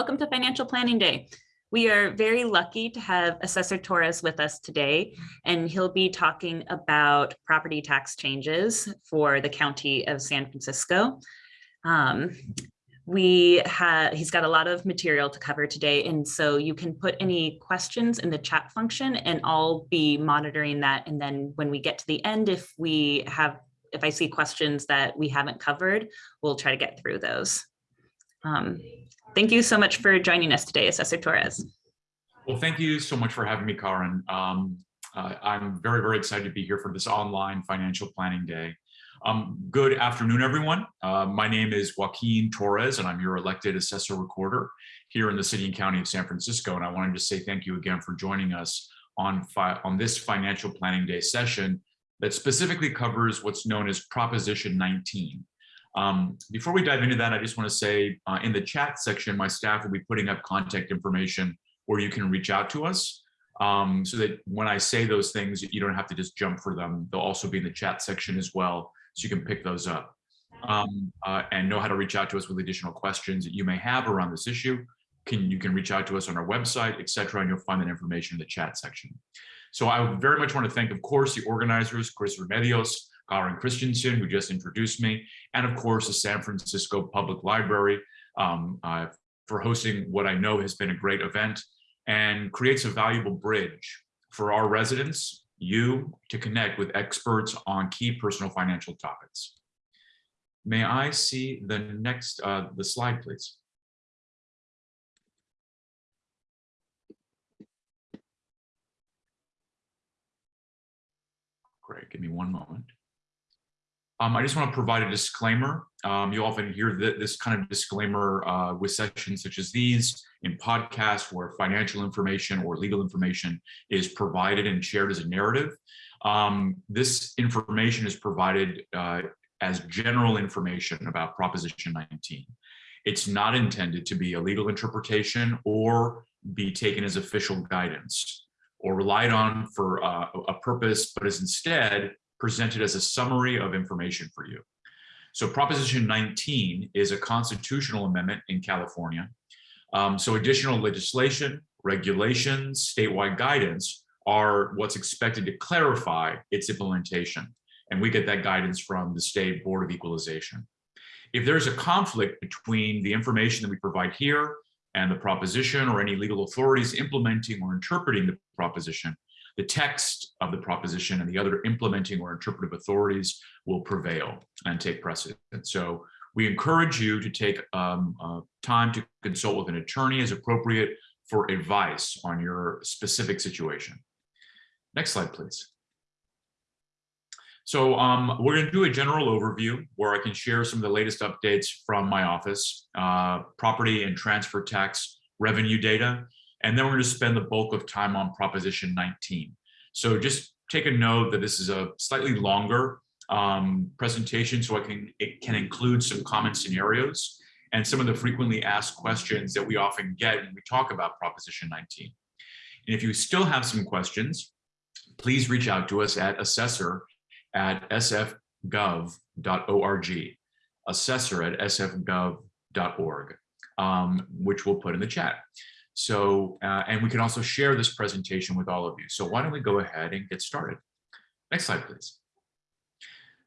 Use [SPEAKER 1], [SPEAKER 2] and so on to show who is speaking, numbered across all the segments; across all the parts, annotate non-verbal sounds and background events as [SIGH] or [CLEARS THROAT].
[SPEAKER 1] Welcome to Financial Planning Day. We are very lucky to have Assessor Torres with us today, and he'll be talking about property tax changes for the County of San Francisco. Um, we have, he's got a lot of material to cover today, and so you can put any questions in the chat function and I'll be monitoring that. And then when we get to the end, if we have, if I see questions that we haven't covered, we'll try to get through those. Um, Thank you so much for joining us today, Assessor Torres.
[SPEAKER 2] Well, thank you so much for having me, Karen. Um, uh, I'm very, very excited to be here for this online financial planning day. Um, good afternoon, everyone. Uh, my name is Joaquin Torres, and I'm your elected assessor recorder here in the city and county of San Francisco. And I wanted to say thank you again for joining us on, on this financial planning day session that specifically covers what's known as Proposition 19. Um, before we dive into that, I just want to say uh, in the chat section, my staff will be putting up contact information where you can reach out to us um, so that when I say those things, you don't have to just jump for them. They'll also be in the chat section as well, so you can pick those up um, uh, and know how to reach out to us with additional questions that you may have around this issue. Can, you can reach out to us on our website, etc., and you'll find that information in the chat section. So I very much want to thank, of course, the organizers, Chris Remedios, Karen Christensen, who just introduced me, and of course, the San Francisco Public Library um, uh, for hosting what I know has been a great event and creates a valuable bridge for our residents, you, to connect with experts on key personal financial topics. May I see the next, uh, the slide, please? Great, give me one moment. Um, I just want to provide a disclaimer. Um, you often hear th this kind of disclaimer uh, with sessions such as these in podcasts where financial information or legal information is provided and shared as a narrative. Um, this information is provided uh, as general information about Proposition 19. It's not intended to be a legal interpretation or be taken as official guidance or relied on for uh, a purpose, but is instead presented as a summary of information for you. So Proposition 19 is a constitutional amendment in California. Um, so additional legislation, regulations, statewide guidance are what's expected to clarify its implementation. And we get that guidance from the State Board of Equalization. If there's a conflict between the information that we provide here and the proposition or any legal authorities implementing or interpreting the proposition, the text of the proposition and the other implementing or interpretive authorities will prevail and take precedent. So we encourage you to take um, uh, time to consult with an attorney as appropriate for advice on your specific situation. Next slide, please. So um, we're going to do a general overview where I can share some of the latest updates from my office, uh, property and transfer tax revenue data, and then we're going to spend the bulk of time on Proposition 19. So just take a note that this is a slightly longer um, presentation, so I can it can include some common scenarios and some of the frequently asked questions that we often get when we talk about Proposition 19. And if you still have some questions, please reach out to us at assessor at sfgov.org, assessor at sfgov.org, um, which we'll put in the chat. So, uh, and we can also share this presentation with all of you. So why don't we go ahead and get started? Next slide, please.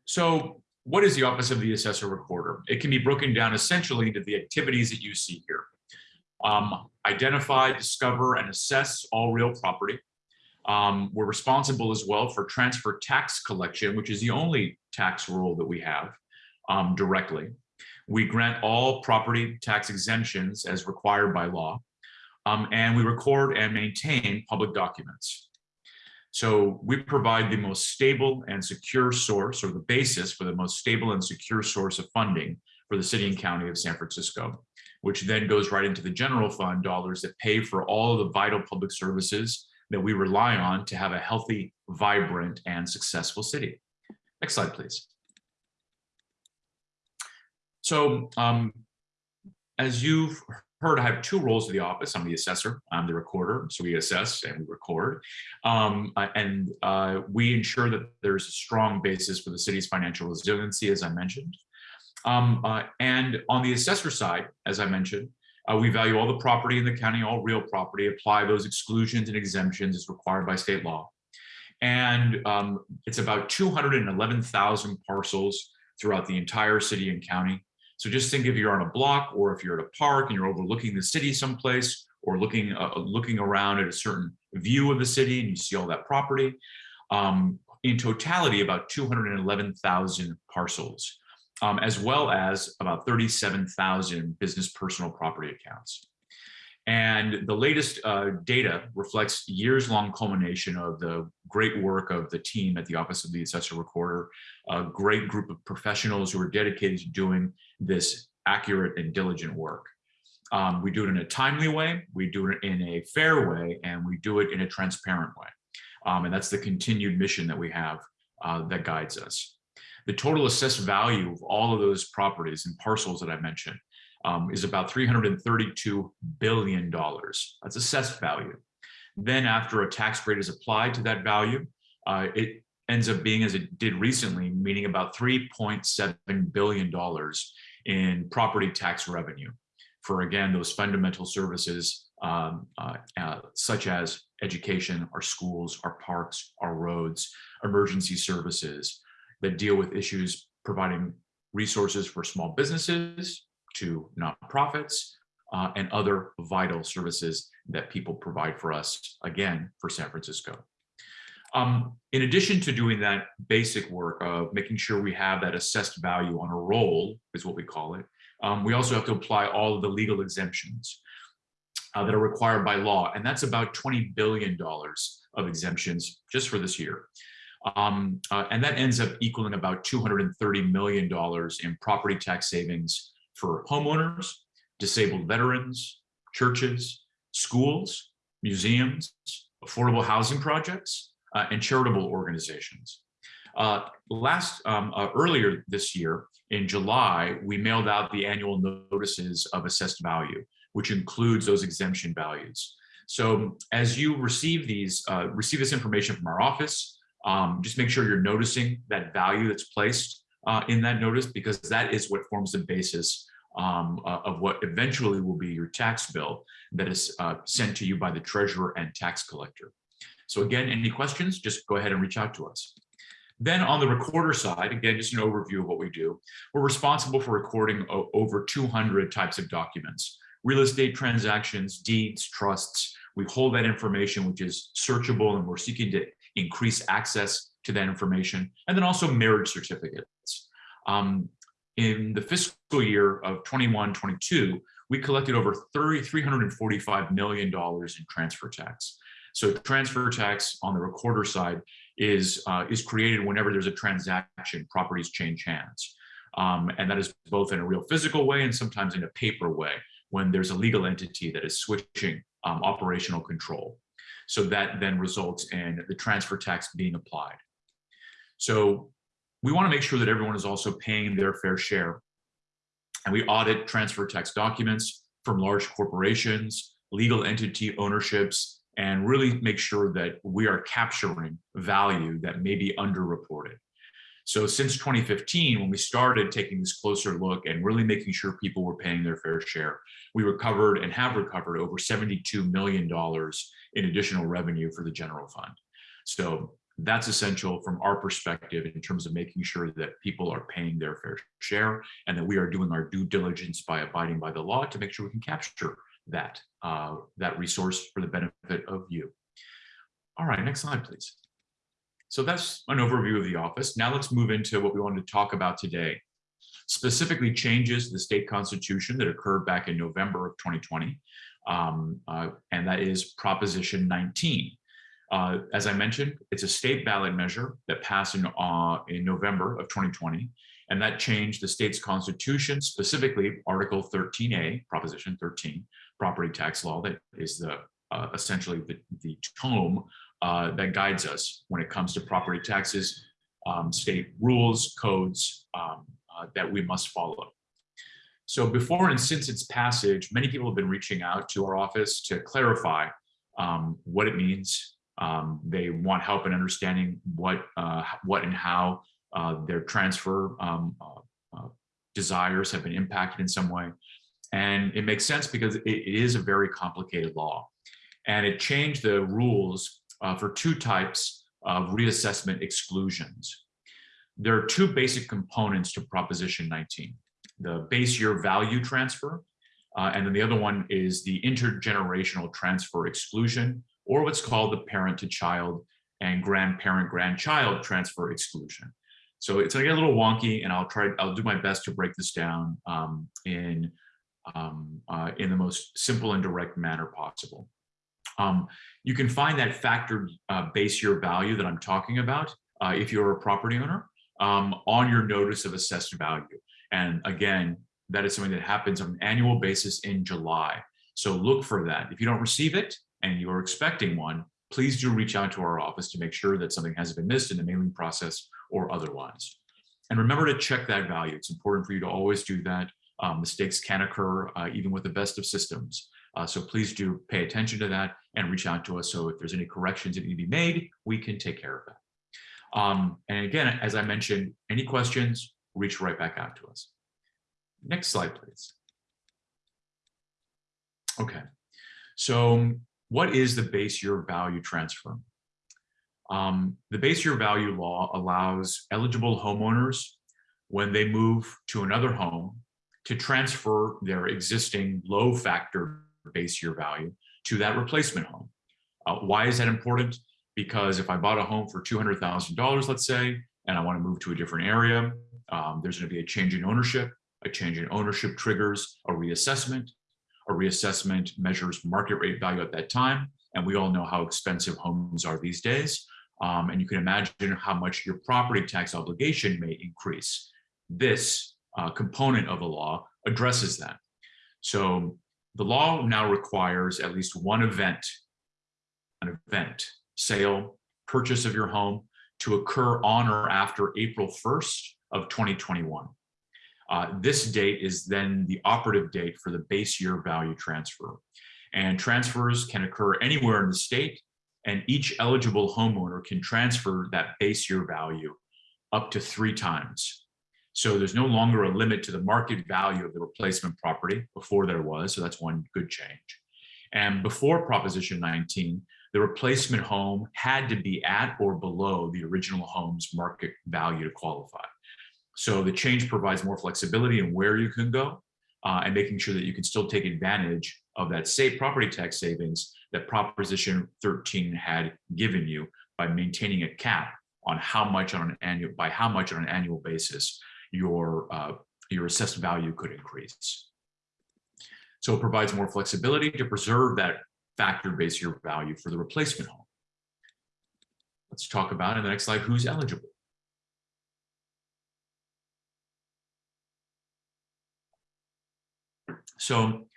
[SPEAKER 2] So what is the Office of the Assessor Recorder? It can be broken down essentially into the activities that you see here. Um, identify, discover, and assess all real property. Um, we're responsible as well for transfer tax collection, which is the only tax rule that we have um, directly. We grant all property tax exemptions as required by law um, and we record and maintain public documents. So we provide the most stable and secure source or the basis for the most stable and secure source of funding for the city and county of San Francisco, which then goes right into the general fund dollars that pay for all the vital public services that we rely on to have a healthy, vibrant, and successful city. Next slide, please. So um, as you've heard I have two roles of the office. I'm the assessor, I'm the recorder. So we assess and we record. Um, uh, and uh, we ensure that there's a strong basis for the city's financial resiliency, as I mentioned. Um, uh, and on the assessor side, as I mentioned, Uh, we value all the property in the county, all real property, apply those exclusions and exemptions as required by state law. And um, it's about 211,000 parcels throughout the entire city and county. So just think if you're on a block or if you're at a park and you're overlooking the city someplace or looking uh, looking around at a certain view of the city and you see all that property. Um, in totality, about 211,000 parcels, um, as well as about 37,000 business personal property accounts. And the latest uh, data reflects years-long culmination of the great work of the team at the Office of the Assessor Recorder, a great group of professionals who are dedicated to doing this accurate and diligent work. Um, we do it in a timely way, we do it in a fair way, and we do it in a transparent way. Um, and that's the continued mission that we have uh, that guides us. The total assessed value of all of those properties and parcels that I mentioned um, is about $332 billion. That's assessed value. Then after a tax rate is applied to that value, uh, it ends up being as it did recently, meaning about $3.7 billion in property tax revenue for, again, those fundamental services um, uh, uh, such as education, our schools, our parks, our roads, emergency services that deal with issues providing resources for small businesses, to nonprofits uh, and other vital services that people provide for us, again, for San Francisco. Um, in addition to doing that basic work of making sure we have that assessed value on a roll, is what we call it, um, we also have to apply all of the legal exemptions uh, that are required by law. And that's about $20 billion of exemptions just for this year. Um, uh, and that ends up equaling about $230 million in property tax savings for homeowners, disabled veterans, churches, schools, museums, affordable housing projects, uh, and charitable organizations. Uh, last um, uh, earlier this year in July, we mailed out the annual notices of assessed value, which includes those exemption values. So as you receive these, uh, receive this information from our office, um, just make sure you're noticing that value that's placed uh, in that notice because that is what forms the basis um, uh, of what eventually will be your tax bill that is uh, sent to you by the treasurer and tax collector. So again, any questions, just go ahead and reach out to us. Then on the recorder side, again, just an overview of what we do. We're responsible for recording over 200 types of documents, real estate transactions, deeds, trusts. We hold that information, which is searchable, and we're seeking to increase access to that information, and then also marriage certificates. Um, in the fiscal year of 21, 22, we collected over 30, $345 million in transfer tax. So transfer tax on the recorder side is, uh, is created whenever there's a transaction, properties change hands. Um, and that is both in a real physical way and sometimes in a paper way when there's a legal entity that is switching um, operational control. So that then results in the transfer tax being applied. So we want to make sure that everyone is also paying their fair share. And we audit transfer tax documents from large corporations, legal entity ownerships, and really make sure that we are capturing value that may be underreported. So since 2015, when we started taking this closer look and really making sure people were paying their fair share, we recovered and have recovered over $72 million in additional revenue for the general fund. So that's essential from our perspective in terms of making sure that people are paying their fair share and that we are doing our due diligence by abiding by the law to make sure we can capture that, uh, that resource for the benefit of you. All right, next slide, please. So that's an overview of the office. Now let's move into what we wanted to talk about today. Specifically changes to the state constitution that occurred back in November of 2020. Um, uh, and that is Proposition 19. Uh, as I mentioned, it's a state ballot measure that passed in, uh, in November of 2020, and that changed the state's constitution, specifically Article 13A, Proposition 13, property tax law that is the uh, essentially the, the tome uh, that guides us when it comes to property taxes, um, state rules, codes um, uh, that we must follow. So before and since its passage, many people have been reaching out to our office to clarify um, what it means, um, they want help in understanding what, uh, what and how uh, their transfer um, uh, uh, desires have been impacted in some way. And it makes sense because it, it is a very complicated law. And it changed the rules uh, for two types of reassessment exclusions. There are two basic components to Proposition 19, the base year value transfer, uh, and then the other one is the intergenerational transfer exclusion, or what's called the parent to child and grandparent grandchild transfer exclusion. So it's get a little wonky and I'll try, I'll do my best to break this down um, in, um, uh, in the most simple and direct manner possible. Um, you can find that factored uh, base year value that I'm talking about uh, if you're a property owner um, on your notice of assessed value. And again, that is something that happens on an annual basis in July. So look for that. If you don't receive it and you're expecting one, please do reach out to our office to make sure that something hasn't been missed in the mailing process or otherwise. And remember to check that value. It's important for you to always do that. Um, mistakes can occur uh, even with the best of systems. Uh, so please do pay attention to that and reach out to us. So if there's any corrections that need to be made, we can take care of that. Um, and again, as I mentioned, any questions, reach right back out to us. Next slide, please. Okay, so what is the base year value transfer? Um, the base year value law allows eligible homeowners when they move to another home to transfer their existing low factor base year value to that replacement home. Uh, why is that important? Because if I bought a home for $200,000, let's say, and I want to move to a different area, um, there's going to be a change in ownership. A change in ownership triggers a reassessment. A reassessment measures market rate value at that time. And we all know how expensive homes are these days. Um, and you can imagine how much your property tax obligation may increase. This uh, component of the law addresses that. So the law now requires at least one event, an event, sale, purchase of your home to occur on or after April 1st of 2021. Uh, this date is then the operative date for the base year value transfer. And transfers can occur anywhere in the state and each eligible homeowner can transfer that base year value up to three times. So there's no longer a limit to the market value of the replacement property before there was, so that's one good change. And before Proposition 19, the replacement home had to be at or below the original home's market value to qualify. So the change provides more flexibility in where you can go uh, and making sure that you can still take advantage of that state property tax savings that Proposition 13 had given you by maintaining a cap on how much on an annual by how much on an annual basis your uh, your assessed value could increase. So it provides more flexibility to preserve that factor base year value for the replacement home. Let's talk about in the next slide who's eligible. So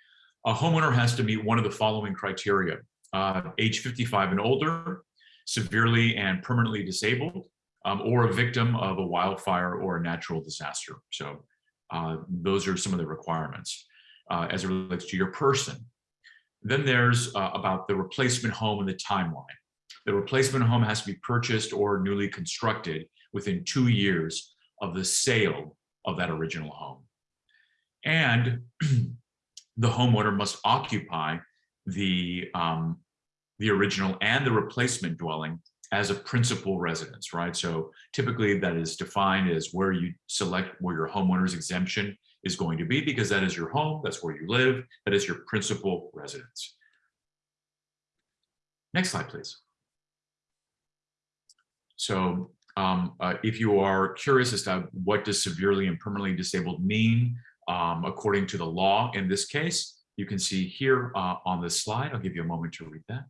[SPEAKER 2] a homeowner has to meet one of the following criteria. Uh, age 55 and older, severely and permanently disabled, um, or a victim of a wildfire or a natural disaster. So uh, those are some of the requirements uh, as it relates to your person. Then there's uh, about the replacement home and the timeline. The replacement home has to be purchased or newly constructed within two years of the sale of that original home. And [CLEARS THROAT] the homeowner must occupy the, um, the original and the replacement dwelling as a principal residence, right? So typically that is defined as where you select where your homeowner's exemption is going to be because that is your home, that's where you live, that is your principal residence. Next slide, please. So um, uh, if you are curious as to what does severely and permanently disabled mean, um, according to the law in this case. You can see here uh, on this slide. I'll give you a moment to read that.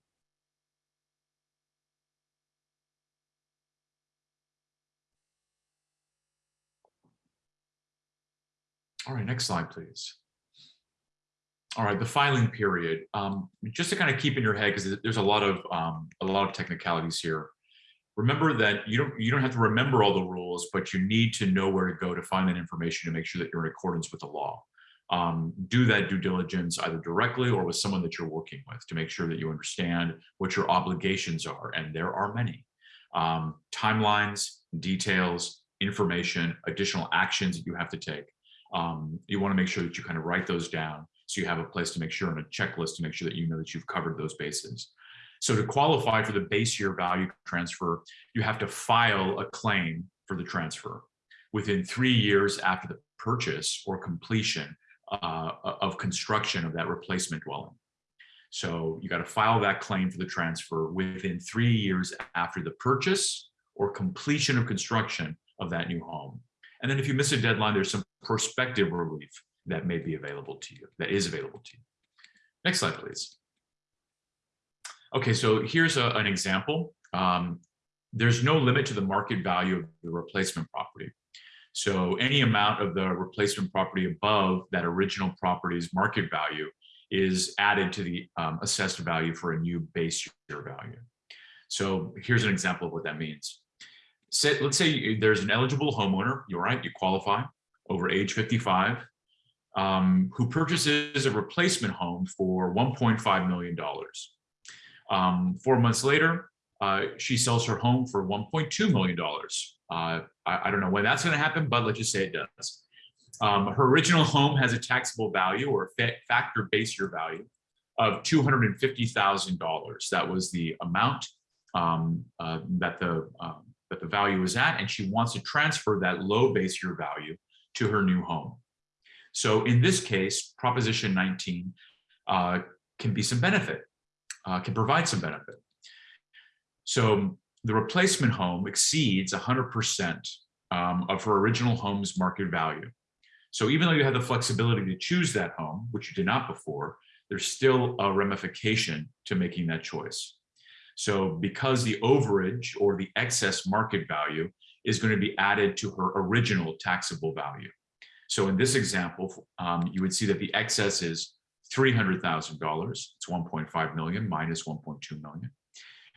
[SPEAKER 2] All right, next slide, please. All right, the filing period. Um, just to kind of keep in your head, because there's a lot of um, a lot of technicalities here remember that you don't you don't have to remember all the rules, but you need to know where to go to find that information to make sure that you're in accordance with the law. Um, do that due diligence either directly or with someone that you're working with to make sure that you understand what your obligations are, and there are many. Um, timelines, details, information, additional actions that you have to take. um, you want to make sure that you kind of write those down so you have a place to make sure and a checklist to make sure that you know that you've covered those bases. So to qualify for the base year value transfer, you have to file a claim for the transfer within three years after the purchase or completion uh, of construction of that replacement dwelling. So you got to file that claim for the transfer within three years after the purchase or completion of construction of that new home. And then if you miss a deadline, there's some prospective relief that may be available to you, that is available to you. Next slide, please. Okay, so here's a, an example. Um, there's no limit to the market value of the replacement property. So any amount of the replacement property above that original property's market value is added to the um, assessed value for a new base year value. So here's an example of what that means. Say, let's say there's an eligible homeowner, you're right, you qualify, over age 55, um, who purchases a replacement home for $1.5 million. Um, four months later, uh, she sells her home for $1.2 million. Uh, I, I, don't know when that's going to happen, but let's just say it does. Um, her original home has a taxable value or factor base year value of $250,000. That was the amount um, uh, that the um, that the value is at, and she wants to transfer that low base year value to her new home. So in this case, Proposition 19 uh, can be some benefit, uh, can provide some benefit. So the replacement home exceeds 100% um, of her original home's market value. So even though you have the flexibility to choose that home, which you did not before, there's still a ramification to making that choice. So because the overage or the excess market value is going to be added to her original taxable value. So in this example, um, you would see that the excess is $300,000. It's 1.5 million minus 1.2 million.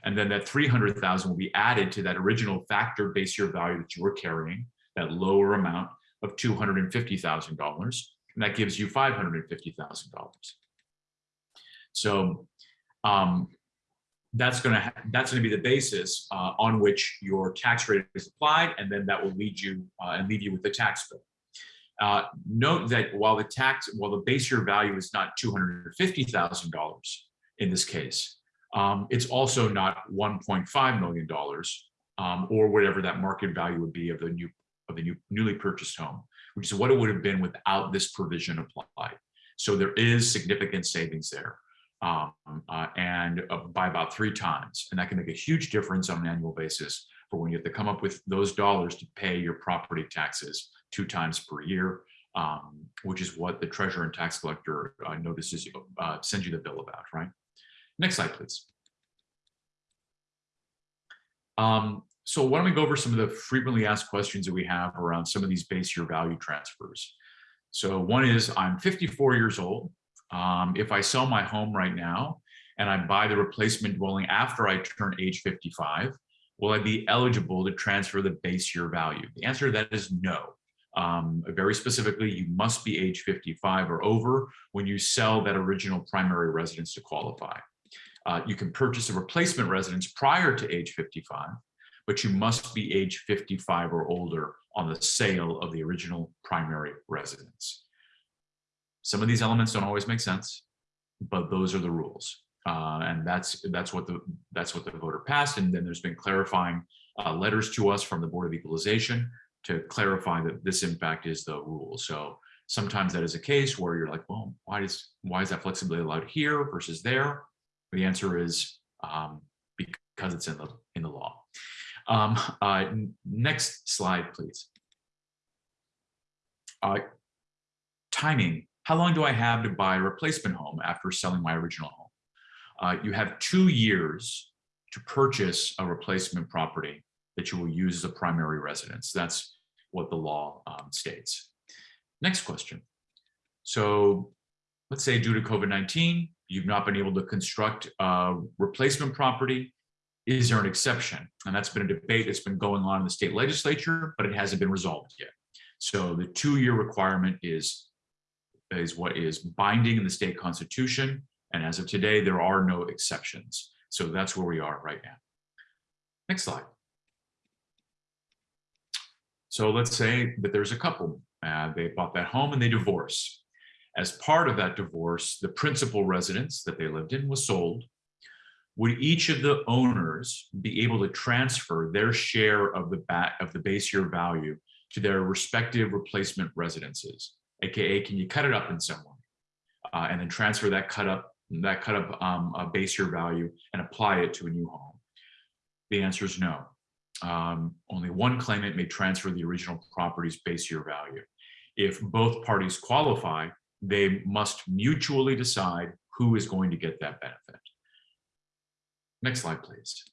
[SPEAKER 2] And then that 300,000 will be added to that original factor base year value that you were carrying, that lower amount of $250,000. And that gives you $550,000. So um, that's going to that's going to be the basis uh, on which your tax rate is applied, and then that will lead you uh, and leave you with the tax bill. Uh, note that while the tax, while the base year value is not two hundred fifty thousand dollars in this case, um, it's also not one point five million dollars um, or whatever that market value would be of the new of the new newly purchased home, which is what it would have been without this provision applied. So there is significant savings there um, uh, and uh, by about three times. And that can make a huge difference on an annual basis for when you have to come up with those dollars to pay your property taxes two times per year, um, which is what the treasurer and tax collector uh, notices you, uh, send you the bill about, right? Next slide, please. Um, so why don't we go over some of the frequently asked questions that we have around some of these base year value transfers. So one is, I'm 54 years old. Um, if I sell my home right now and I buy the replacement dwelling after I turn age 55, will I be eligible to transfer the base year value? The answer to that is no. Um, very specifically, you must be age 55 or over when you sell that original primary residence to qualify. Uh, you can purchase a replacement residence prior to age 55, but you must be age 55 or older on the sale of the original primary residence. Some of these elements don't always make sense, but those are the rules. Uh, and that's that's what the that's what the voter passed. And then there's been clarifying uh, letters to us from the Board of Equalization to clarify that this in fact is the rule. So sometimes that is a case where you're like, well, why does why is that flexibility allowed here versus there? The answer is um, because it's in the in the law. Um, uh, next slide, please. Uh, timing how long do I have to buy a replacement home after selling my original home? Uh, you have two years to purchase a replacement property that you will use as a primary residence. That's what the law um, states. Next question. So let's say due to COVID-19, you've not been able to construct a replacement property. Is there an exception? And that's been a debate that's been going on in the state legislature, but it hasn't been resolved yet. So the two-year requirement is is what is binding in the state constitution. And as of today, there are no exceptions. So that's where we are right now. Next slide. So let's say that there's a couple Uh, they bought that home and they divorce. As part of that divorce, the principal residence that they lived in was sold. Would each of the owners be able to transfer their share of the bat of the base year value to their respective replacement residences? AKA, can you cut it up in some way? Uh, and then transfer that cut up that cut up um, base year value and apply it to a new home? The answer is no. Um, only one claimant may transfer the original property's base year value. If both parties qualify, they must mutually decide who is going to get that benefit. Next slide, please.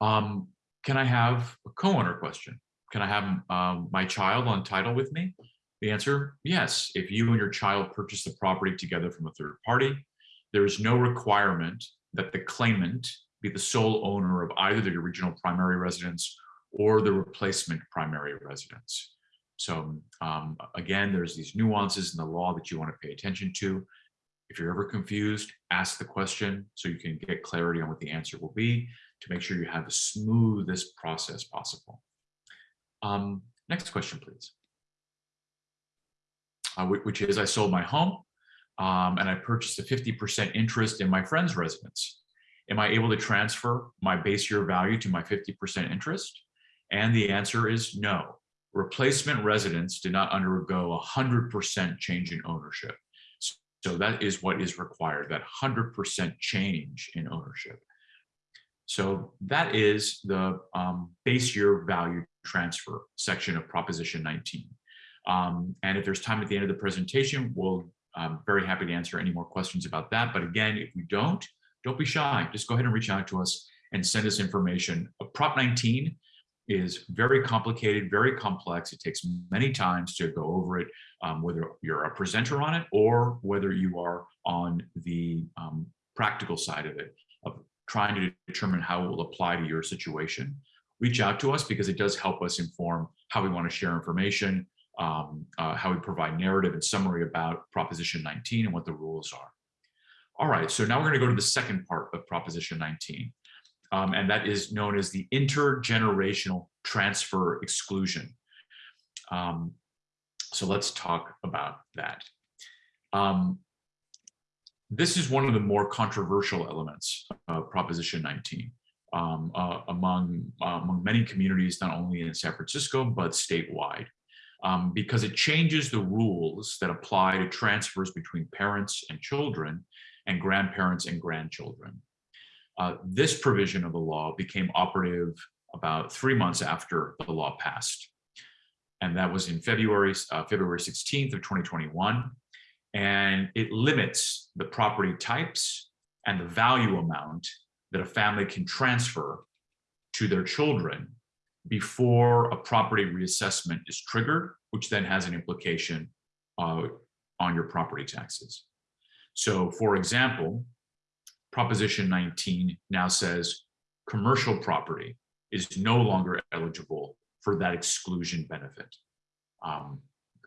[SPEAKER 2] Um, can I have a co-owner question? Can I have um, my child on title with me? The answer, yes. If you and your child purchase the property together from a third party, there is no requirement that the claimant be the sole owner of either the original primary residence or the replacement primary residence. So um, again, there's these nuances in the law that you want to pay attention to. If you're ever confused, ask the question so you can get clarity on what the answer will be to make sure you have the smoothest process possible. Um, next question, please. Uh, which is I sold my home um, and I purchased a 50% interest in my friend's residence. Am I able to transfer my base year value to my 50% interest? And the answer is no. Replacement residence did not undergo a 100% change in ownership. So that is what is required, that 100% change in ownership. So that is the um, base year value transfer section of Proposition 19. Um, and if there's time at the end of the presentation, we'll I'm very happy to answer any more questions about that. But again, if we don't, don't be shy. Just go ahead and reach out to us and send us information. Prop 19 is very complicated, very complex. It takes many times to go over it, um, whether you're a presenter on it or whether you are on the um, practical side of it, of trying to determine how it will apply to your situation. Reach out to us because it does help us inform how we want to share information, um, uh, how we provide narrative and summary about Proposition 19 and what the rules are. All right, so now we're going to go to the second part of Proposition 19, um, and that is known as the intergenerational transfer exclusion. Um, so let's talk about that. Um, this is one of the more controversial elements of Proposition 19 um, uh, among, uh, among many communities, not only in San Francisco, but statewide um, because it changes the rules that apply to transfers between parents and children and grandparents and grandchildren. Uh, this provision of the law became operative about three months after the law passed. And that was in February, uh, February 16th of 2021. And it limits the property types and the value amount that a family can transfer to their children before a property reassessment is triggered, which then has an implication uh, on your property taxes. So for example, Proposition 19 now says commercial property is no longer eligible for that exclusion benefit. Um,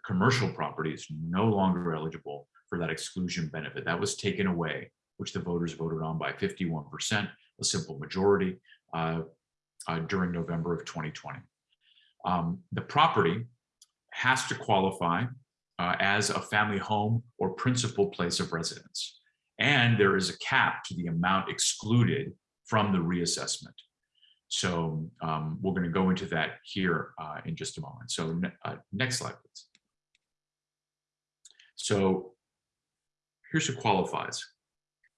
[SPEAKER 2] commercial property is no longer eligible for that exclusion benefit. That was taken away, which the voters voted on by 51%, a simple majority. Uh, uh, during November of 2020. Um, the property has to qualify uh, as a family home or principal place of residence. And there is a cap to the amount excluded from the reassessment. So um, we're going to go into that here uh, in just a moment. So uh, next slide, please. So here's who qualifies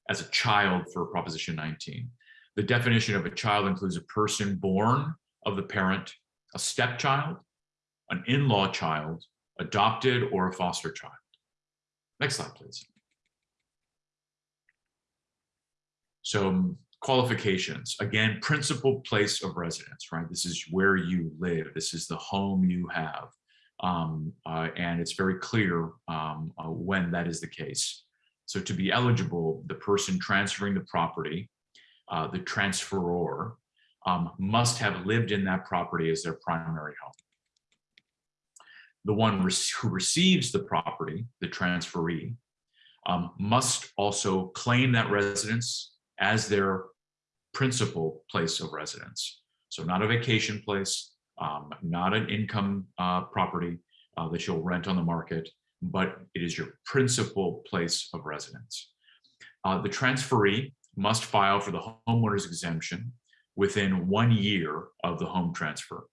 [SPEAKER 2] as a child for Proposition 19. The definition of a child includes a person born of the parent, a stepchild, an in-law child, adopted, or a foster child. Next slide, please. So qualifications, again, principal place of residence, right? This is where you live. This is the home you have. Um, uh, and it's very clear um, uh, when that is the case. So to be eligible, the person transferring the property uh, the transferor, um, must have lived in that property as their primary home. The one who receives the property, the transferee, um, must also claim that residence as their principal place of residence. So not a vacation place, um, not an income uh, property uh, that you'll rent on the market, but it is your principal place of residence. Uh, the transferee must file for the homeowner's exemption within one year of the home transfer.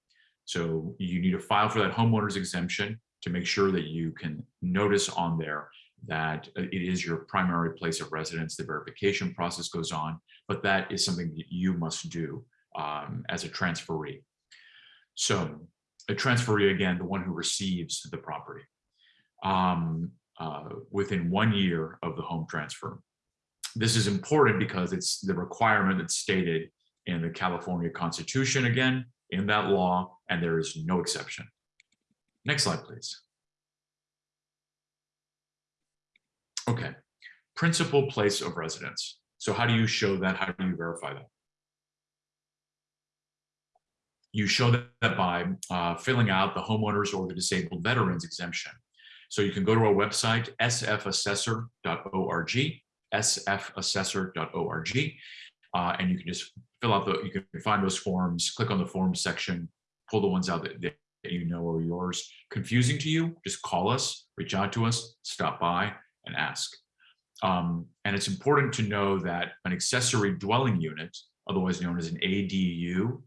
[SPEAKER 2] So you need to file for that homeowner's exemption to make sure that you can notice on there that uh, it is your primary place of residence. The verification process goes on, but that is something that you must do um, as a transferee. So a transferee, again, the one who receives the property um, uh, within one year of the home transfer. This is important because it's the requirement that's stated in the California Constitution, again, in that law, and there is no exception. Next slide, please. Okay, principal place of residence. So how do you show that? How do you verify that? You show that by uh, filling out the homeowners or the disabled veterans exemption. So you can go to our website, sfassessor.org, sfassessor.org, uh, and you can just fill out the, you can find those forms, click on the forms section, pull the ones out that, that you know are yours. Confusing to you, just call us, reach out to us, stop by and ask. Um, and it's important to know that an accessory dwelling unit, otherwise known as an ADU,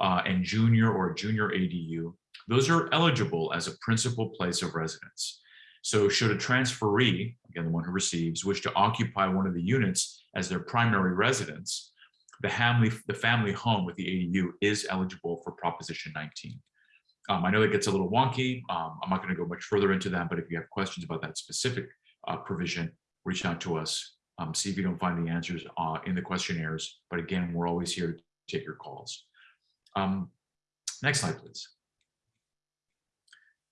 [SPEAKER 2] uh, and junior or junior ADU, those are eligible as a principal place of residence. So should a transferee, again, the one who receives, wish to occupy one of the units as their primary residence, the family, the family home with the ADU is eligible for Proposition 19. Um, I know that gets a little wonky. Um, I'm not going to go much further into that, but if you have questions about that specific uh, provision, reach out to us. Um, see if you don't find the answers uh, in the questionnaires. But again, we're always here to take your calls. Um, next slide, please.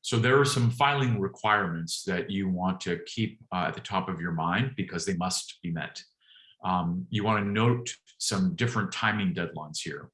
[SPEAKER 2] So there are some filing requirements that you want to keep uh, at the top of your mind because they must be met. Um, you want to note some different timing deadlines here.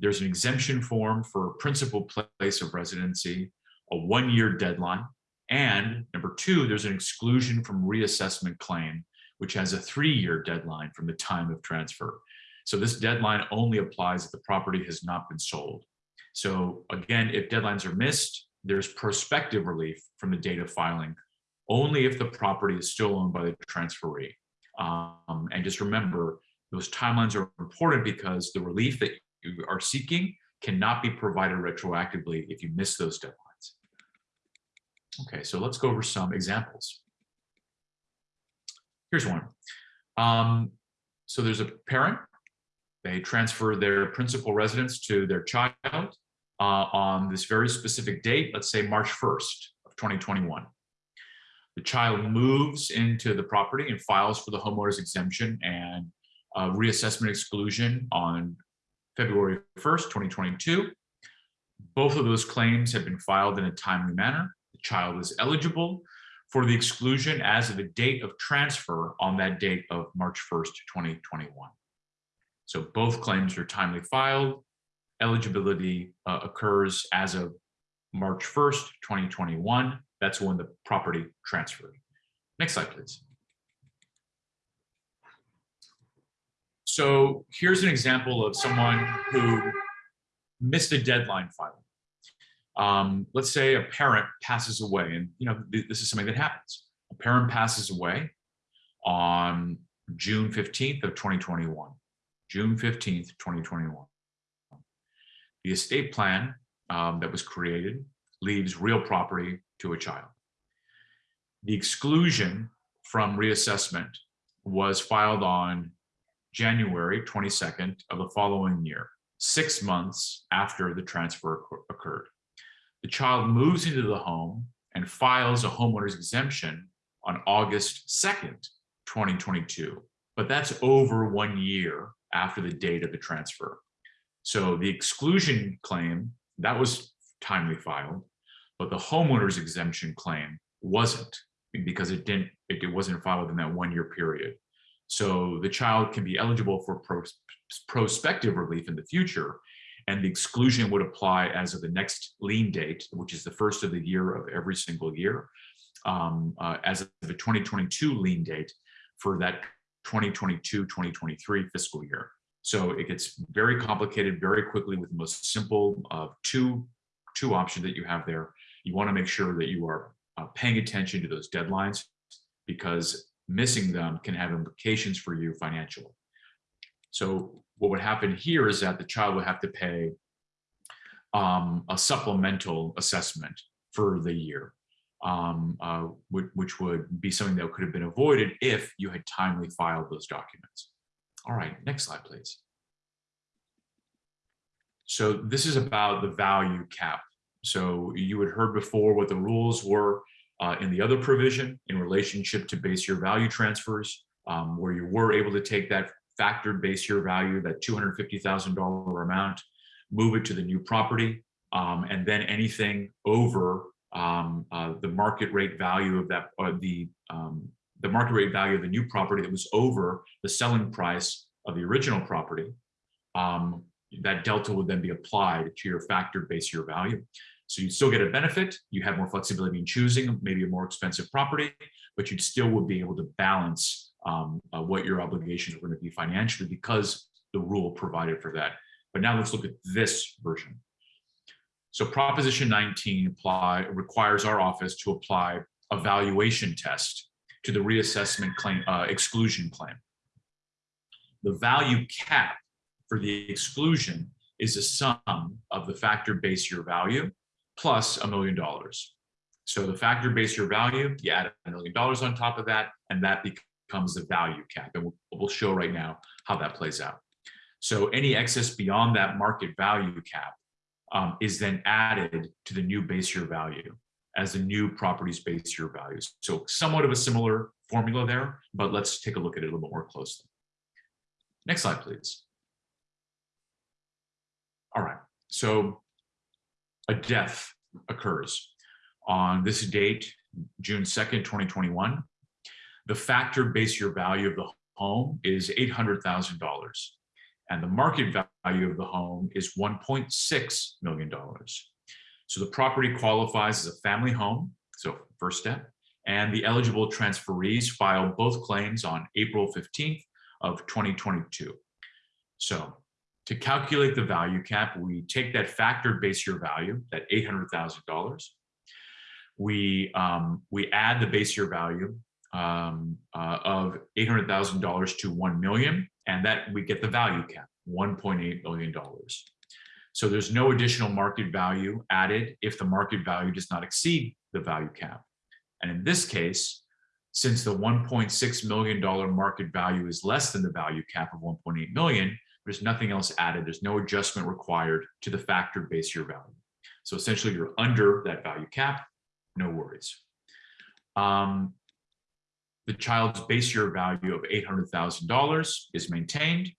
[SPEAKER 2] There's an exemption form for principal place of residency, a one-year deadline, and number two, there's an exclusion from reassessment claim, which has a three-year deadline from the time of transfer. So this deadline only applies if the property has not been sold. So again, if deadlines are missed, there's prospective relief from the date of filing, only if the property is still owned by the transferee. Um, and just remember, those timelines are important because the relief that you are seeking cannot be provided retroactively if you miss those deadlines. Okay, so let's go over some examples. Here's one. Um, so there's a parent they transfer their principal residence to their child uh, on this very specific date, let's say March 1st of 2021. The child moves into the property and files for the homeowner's exemption and uh, reassessment exclusion on February 1st, 2022. Both of those claims have been filed in a timely manner. The child is eligible for the exclusion as of the date of transfer on that date of March 1st, 2021. So both claims are timely filed. Eligibility uh, occurs as of March 1st, 2021. That's when the property transferred. Next slide, please. So here's an example of someone who missed a deadline filing. Um, let's say a parent passes away, and you know this is something that happens. A parent passes away on June 15th of 2021. June 15th, 2021. The estate plan um, that was created leaves real property to a child. The exclusion from reassessment was filed on January 22nd of the following year, six months after the transfer occurred. The child moves into the home and files a homeowner's exemption on August 2nd, 2022. But that's over one year after the date of the transfer. So the exclusion claim, that was timely filed, but the homeowner's exemption claim wasn't because it didn't, it, it wasn't filed in that one year period. So the child can be eligible for pros prospective relief in the future, and the exclusion would apply as of the next lien date, which is the first of the year of every single year, um, uh, as of the 2022 lien date for that 2022-2023 fiscal year. So it gets very complicated very quickly with the most simple of two, two options that you have there. You want to make sure that you are uh, paying attention to those deadlines because missing them can have implications for you financially. So what would happen here is that the child would have to pay um, a supplemental assessment for the year, um, uh, which, which would be something that could have been avoided if you had timely filed those documents. All right, next slide, please. So this is about the value cap. So you had heard before what the rules were uh, in the other provision in relationship to base year value transfers, um, where you were able to take that factored base year value, that $250,000 amount, move it to the new property, um, and then anything over um, uh, the market rate value of that, or the um, the market rate value of the new property that was over the selling price of the original property, um, that delta would then be applied to your factored base year value. So you'd still get a benefit, you have more flexibility in choosing maybe a more expensive property, but you'd still would be able to balance um, uh, what your obligations are going to be financially because the rule provided for that. But now let's look at this version. So Proposition 19 apply, requires our office to apply a valuation test to the reassessment claim uh, exclusion claim. The value cap for the exclusion is a sum of the factor base year value plus a million dollars. So the factor base year value, you add a million dollars on top of that, and that becomes the value cap. And we'll, we'll show right now how that plays out. So any excess beyond that market value cap um, is then added to the new base year value as the new property's base year values. So somewhat of a similar formula there, but let's take a look at it a little bit more closely. Next slide, please. All right, so a death occurs on this date, June 2nd, 2021. The factor base year value of the home is $800,000 and the market value of the home is $1.6 million. So the property qualifies as a family home, so first step, and the eligible transferees filed both claims on April 15th of 2022. So to calculate the value cap, we take that factored base year value, that $800,000. We, um, we add the base year value um, uh, of $800,000 to 1 million, and that we get the value cap, $1.8 million. So there's no additional market value added if the market value does not exceed the value cap. And in this case, since the $1.6 million market value is less than the value cap of 1.8 million, there's nothing else added. There's no adjustment required to the factored base year value. So essentially you're under that value cap, no worries. Um, the child's base year value of $800,000 is maintained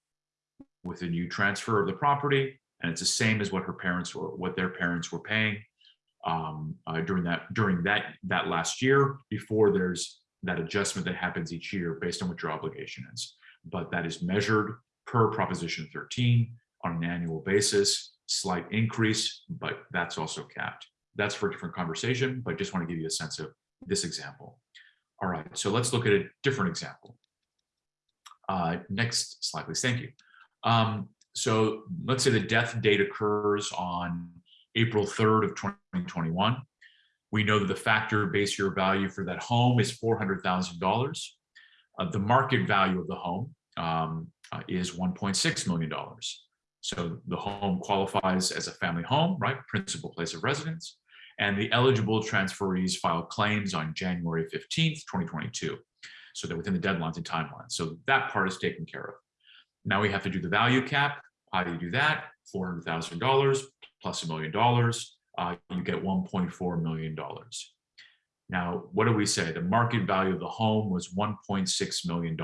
[SPEAKER 2] with a new transfer of the property. And it's the same as what her parents were, what their parents were paying um, uh, during that during that that last year before there's that adjustment that happens each year based on what your obligation is. But that is measured per Proposition 13 on an annual basis, slight increase, but that's also capped. That's for a different conversation, but just want to give you a sense of this example. All right, so let's look at a different example. Uh, next slide, please. Thank you. Um, so let's say the death date occurs on April 3rd of 2021. We know that the factor base year value for that home is $400,000. Uh, the market value of the home um, uh, is $1.6 million. So the home qualifies as a family home, right? Principal place of residence. And the eligible transferees file claims on January 15th, 2022. So they're within the deadlines and timelines. So that part is taken care of. Now we have to do the value cap. How do you do that? $400,000 plus a million dollars, uh, you get $1.4 million. Now, what do we say? The market value of the home was $1.6 million.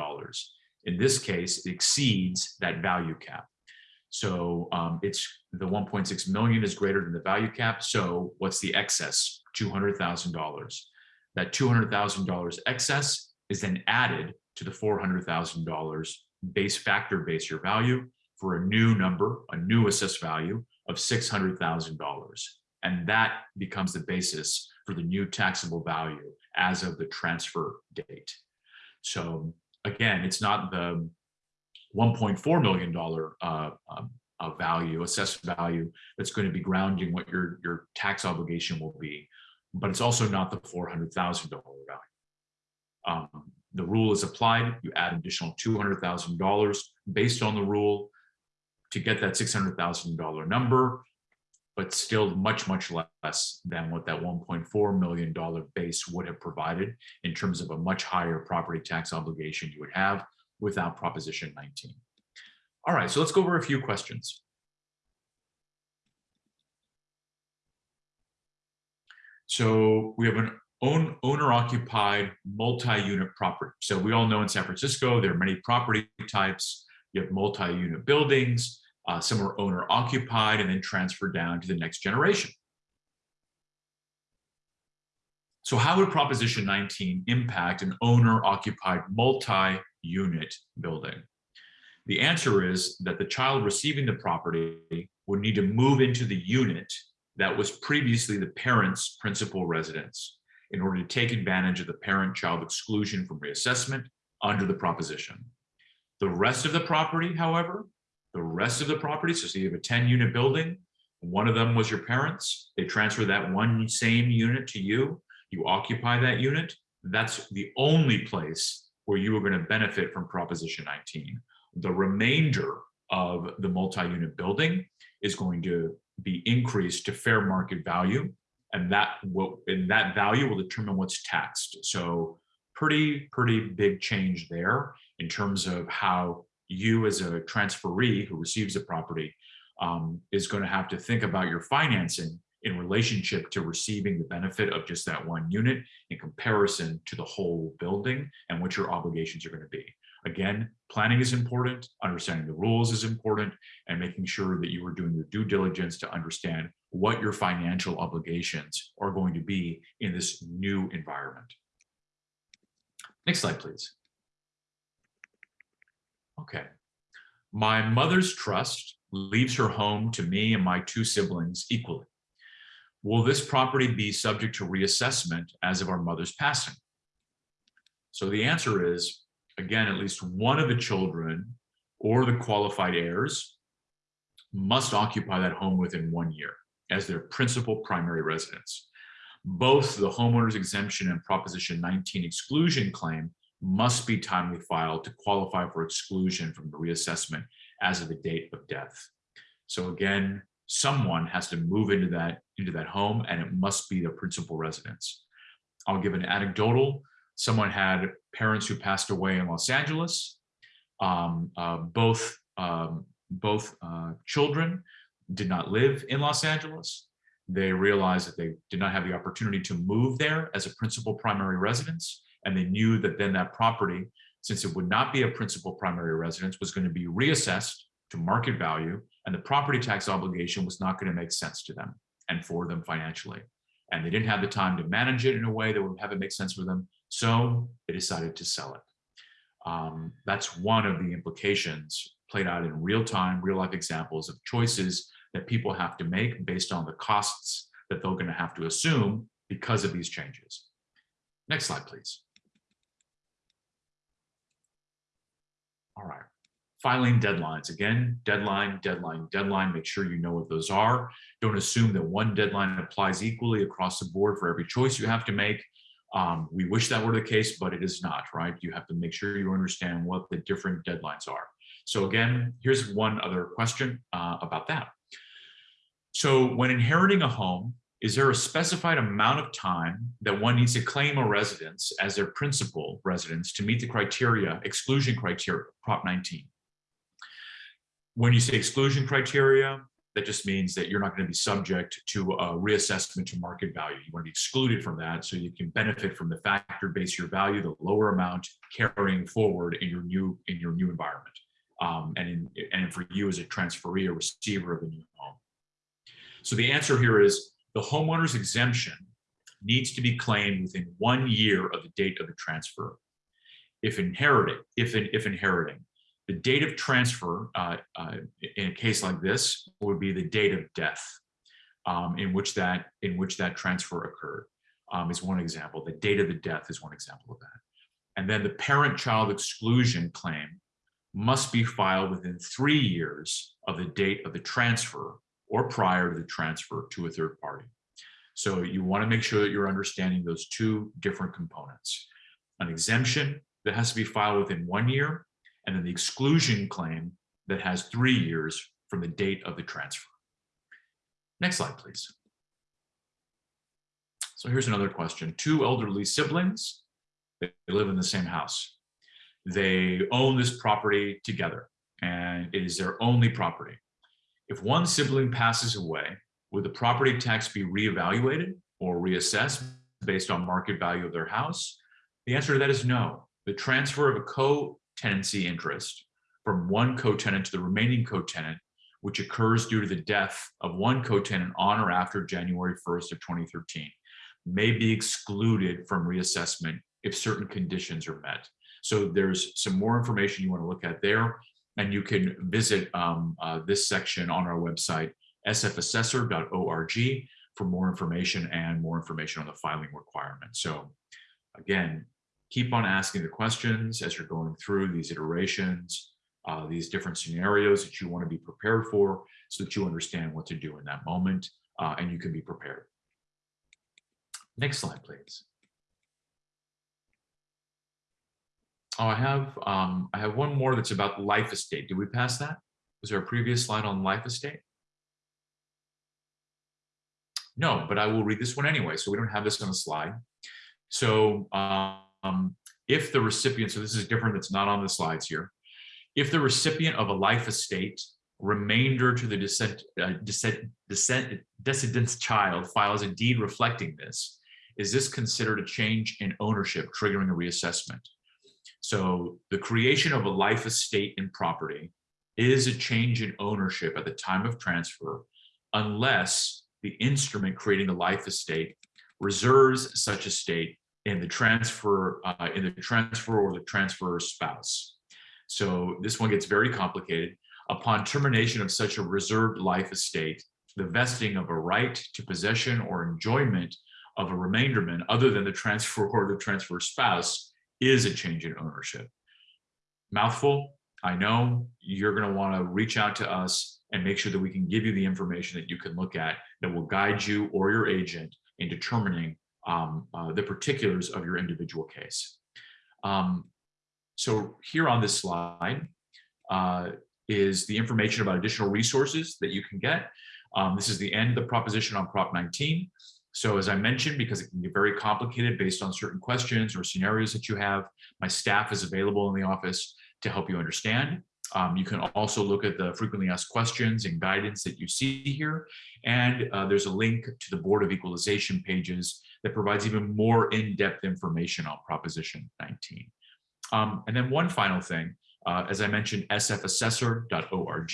[SPEAKER 2] In this case, exceeds that value cap. So um, it's the 1.6 million is greater than the value cap. So what's the excess? $200,000. That $200,000 excess is then added to the $400,000 base factor base year value for a new number, a new assessed value of $600,000. And that becomes the basis for the new taxable value as of the transfer date. So again, it's not the 1.4 million dollar uh, uh, value, assessed value, that's going to be grounding what your your tax obligation will be, but it's also not the 400,000 dollar value. Um, the rule is applied. You add additional 200,000 dollars based on the rule to get that 600,000 dollar number but still much, much less than what that $1.4 million base would have provided in terms of a much higher property tax obligation you would have without Proposition 19. All right, so let's go over a few questions. So we have an own owner occupied multi-unit property. So we all know in San Francisco, there are many property types. You have multi-unit buildings, uh, some are owner occupied and then transferred down to the next generation. So how would Proposition 19 impact an owner occupied multi-unit building? The answer is that the child receiving the property would need to move into the unit that was previously the parent's principal residence in order to take advantage of the parent-child exclusion from reassessment under the proposition. The rest of the property, however, the rest of the property, so say you have a 10 unit building, one of them was your parents, they transfer that one same unit to you, you occupy that unit, that's the only place where you are going to benefit from Proposition 19. The remainder of the multi-unit building is going to be increased to fair market value, and that will and that value will determine what's taxed. So pretty pretty big change there in terms of how you as a transferee who receives a property um, is going to have to think about your financing in relationship to receiving the benefit of just that one unit in comparison to the whole building and what your obligations are going to be. Again, planning is important, understanding the rules is important, and making sure that you are doing your due diligence to understand what your financial obligations are going to be in this new environment. Next slide, please. Okay. My mother's trust leaves her home to me and my two siblings equally. Will this property be subject to reassessment as of our mother's passing? So the answer is, again, at least one of the children or the qualified heirs must occupy that home within one year as their principal primary residence. Both the homeowner's exemption and Proposition 19 exclusion claim must be timely filed to qualify for exclusion from the reassessment as of the date of death. So again, someone has to move into that into that home and it must be the principal residence. I'll give an anecdotal. Someone had parents who passed away in Los Angeles. Um, uh, both um, both uh, children did not live in Los Angeles. They realized that they did not have the opportunity to move there as a principal primary residence and they knew that then that property, since it would not be a principal primary residence, was going to be reassessed to market value, and the property tax obligation was not going to make sense to them and for them financially. And they didn't have the time to manage it in a way that would have it make sense for them, so they decided to sell it. Um, that's one of the implications played out in real time, real life examples of choices that people have to make based on the costs that they're going to have to assume because of these changes. Next slide, please. All right. Filing deadlines. Again, deadline, deadline, deadline. Make sure you know what those are. Don't assume that one deadline applies equally across the board for every choice you have to make. Um, we wish that were the case, but it is not, right? You have to make sure you understand what the different deadlines are. So again, here's one other question uh, about that. So when inheriting a home, is there a specified amount of time that one needs to claim a residence as their principal residence to meet the criteria, exclusion criteria, Prop 19? When you say exclusion criteria, that just means that you're not going to be subject to a reassessment to market value. You want to be excluded from that so you can benefit from the factor base year value, the lower amount carrying forward in your new in your new environment. Um, and in, and for you as a transferee or receiver of the new home. So the answer here is the homeowner's exemption needs to be claimed within one year of the date of the transfer. If inheriting, if, in, if inheriting, the date of transfer uh, uh, in a case like this would be the date of death um, in which that in which that transfer occurred um, is one example. The date of the death is one example of that. And then the parent-child exclusion claim must be filed within three years of the date of the transfer or prior to the transfer to a third party. So you want to make sure that you're understanding those two different components. An exemption that has to be filed within one year, and then the exclusion claim that has three years from the date of the transfer. Next slide, please. So here's another question. Two elderly siblings, they live in the same house. They own this property together and it is their only property. If one sibling passes away, would the property tax be reevaluated or reassessed based on market value of their house? The answer to that is no. The transfer of a co-tenancy interest from one co-tenant to the remaining co-tenant, which occurs due to the death of one co-tenant on or after January 1st of 2013, may be excluded from reassessment if certain conditions are met. So there's some more information you want to look at there, and you can visit um, uh, this section on our website, sfassessor.org for more information and more information on the filing requirements. So again, keep on asking the questions as you're going through these iterations, uh, these different scenarios that you want to be prepared for so that you understand what to do in that moment uh, and you can be prepared. Next slide, please. I have um, I have one more that's about life estate. Did we pass that? Was there a previous slide on life estate? No, but I will read this one anyway, so we don't have this on the slide. So um, if the recipient, so this is different, it's not on the slides here. If the recipient of a life estate remainder to the descent, uh, descent, descent, decedent's child files a deed reflecting this, is this considered a change in ownership triggering a reassessment? So the creation of a life estate in property is a change in ownership at the time of transfer unless the instrument creating the life estate reserves such estate in the transfer uh, in the transfer or the transferor's spouse. So this one gets very complicated. Upon termination of such a reserved life estate, the vesting of a right to possession or enjoyment of a remainderman other than the transfer or the transfer spouse is a change in ownership. Mouthful, I know you're going to want to reach out to us and make sure that we can give you the information that you can look at that will guide you or your agent in determining um, uh, the particulars of your individual case. Um, so here on this slide uh, is the information about additional resources that you can get. Um, this is the end of the proposition on Prop 19. So as I mentioned, because it can get very complicated based on certain questions or scenarios that you have, my staff is available in the office to help you understand. Um, you can also look at the frequently asked questions and guidance that you see here. And uh, there's a link to the Board of Equalization pages that provides even more in-depth information on Proposition 19. Um, and then one final thing, uh, as I mentioned, sfassessor.org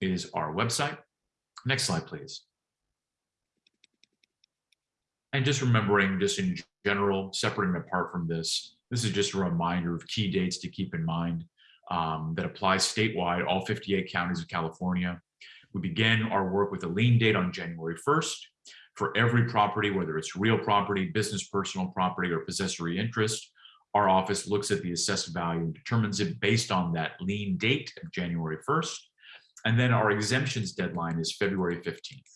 [SPEAKER 2] is our website. Next slide, please. And just remembering, just in general, separating apart from this, this is just a reminder of key dates to keep in mind um, that applies statewide, all 58 counties of California. We begin our work with a lien date on January 1st. For every property, whether it's real property, business personal property, or possessory interest, our office looks at the assessed value and determines it based on that lien date of January 1st. And then our exemptions deadline is February 15th.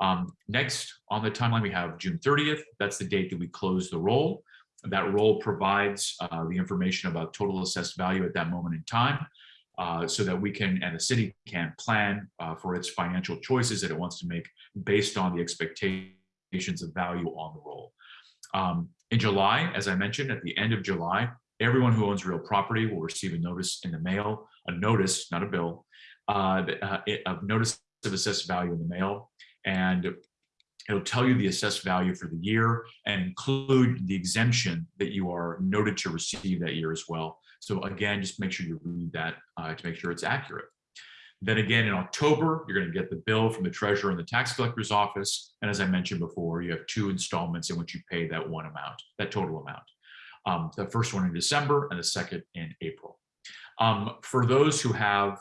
[SPEAKER 2] Um, next on the timeline, we have June 30th. That's the date that we close the roll. That roll provides uh, the information about total assessed value at that moment in time uh, so that we can, and the city can plan uh, for its financial choices that it wants to make based on the expectations of value on the roll. Um, in July, as I mentioned, at the end of July, everyone who owns real property will receive a notice in the mail, a notice, not a bill, uh, uh, of notice of assessed value in the mail. And it'll tell you the assessed value for the year and include the exemption that you are noted to receive that year as well. So again, just make sure you read that uh, to make sure it's accurate. Then again, in October, you're going to get the bill from the treasurer and the tax collector's office. And as I mentioned before, you have two installments in which you pay that one amount, that total amount. Um, the first one in December and the second in April. Um, for those who have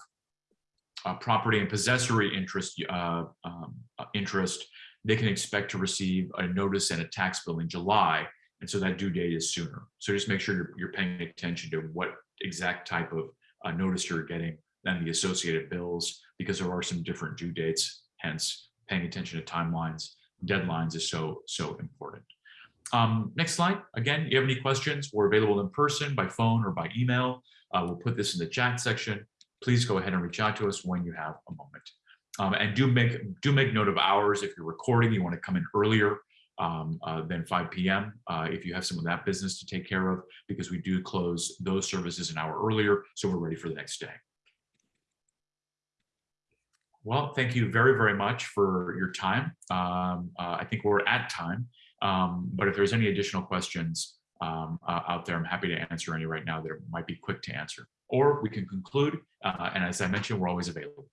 [SPEAKER 2] uh, property and possessory interest, uh, um, uh, interest they can expect to receive a notice and a tax bill in July. And so that due date is sooner. So just make sure you're, you're paying attention to what exact type of uh, notice you're getting than the associated bills because there are some different due dates, hence paying attention to timelines, deadlines is so, so important. Um, next slide. Again, if you have any questions? We're available in person, by phone, or by email. Uh, we'll put this in the chat section. Please go ahead and reach out to us when you have a moment. Um, and do make do make note of hours. If you're recording, you want to come in earlier um, uh, than 5 p.m. Uh, if you have some of that business to take care of, because we do close those services an hour earlier, so we're ready for the next day. Well, thank you very, very much for your time. Um, uh, I think we're at time, um, but if there's any additional questions um, uh, out there, I'm happy to answer any right now that might be quick to answer. Or we can conclude, uh, and as I mentioned, we're always available.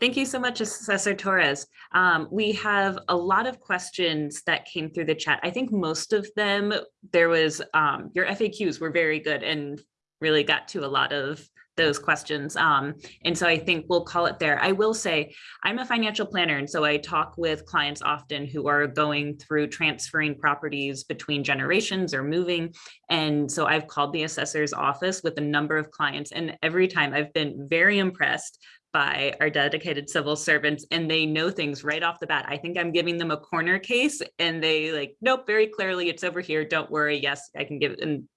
[SPEAKER 1] Thank you so much, Assessor Torres. Um, we have a lot of questions that came through the chat. I think most of them, there was, um, your FAQs were very good and really got to a lot of those questions. Um, and so I think we'll call it there. I will say I'm a financial planner, and so I talk with clients often who are going through transferring properties between generations or moving. And so I've called the assessor's office with a number of clients, and every time I've been very impressed by our dedicated civil servants and they know things right off the bat. I think I'm giving them a corner case and they like, nope, very clearly it's over here. Don't worry. Yes, I can give it. And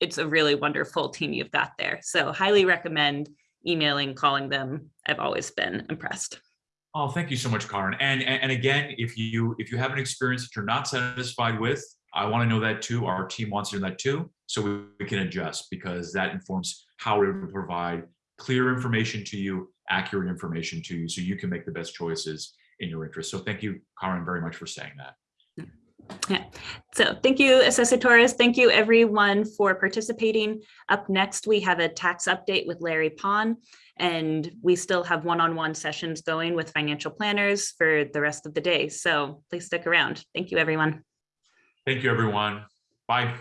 [SPEAKER 1] it's a really wonderful team you've got there. So highly recommend emailing, calling them. I've always been impressed.
[SPEAKER 2] Oh, thank you so much, Karin. And, and, and again, if you if you have an experience that you're not satisfied with, I want to know that too. Our team wants to know that too, so we, we can adjust because that informs how we provide clear information to you, accurate information to you, so you can make the best choices in your interest. So thank you, Karin, very much for saying that.
[SPEAKER 1] Yeah. So thank you, Assessor Torres. Thank you everyone for participating. Up next, we have a tax update with Larry Pond, and we still have one-on-one -on -one sessions going with financial planners for the rest of the day. So please stick around. Thank you, everyone.
[SPEAKER 2] Thank you, everyone. Bye.